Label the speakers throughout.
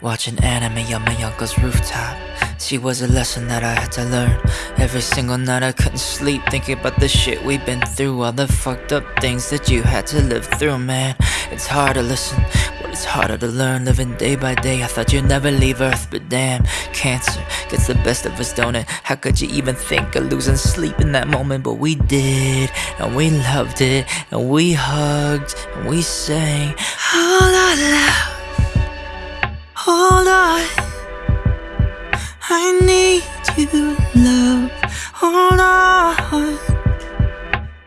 Speaker 1: Watching anime on my uncle's rooftop. She was a lesson that I had to learn. Every single night I couldn't sleep, thinking about the shit we've been through, all the fucked up things that you had to live through, man. It's hard to listen, but it's harder to learn. Living day by day, I thought you'd never leave Earth, but damn, cancer gets the best of us, don't it? How could you even think of losing sleep in that moment? But we did, and we loved it, and we hugged, and we sang, I need you, love Hold on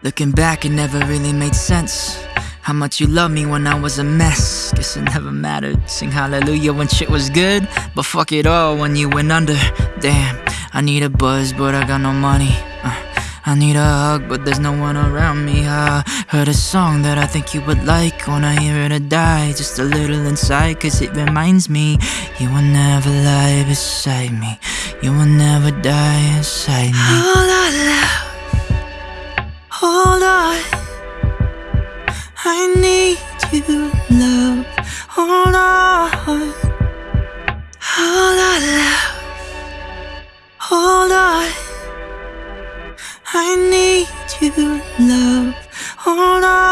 Speaker 1: Looking back, it never really made sense How much you loved me when I was a mess. Guess it never mattered. Sing hallelujah when shit was good But fuck it all when you went under. Damn, I need a buzz but I got no money. I need a hug, but there's no one around me. I heard a song that I think you would like. When I hear it I die just a little inside Cause it reminds me You will never lie beside me. You will never die inside me. Hold on, love. Hold on. I need you, love. Hold on. Hold on, love. Hold on I need you, love. Hold on.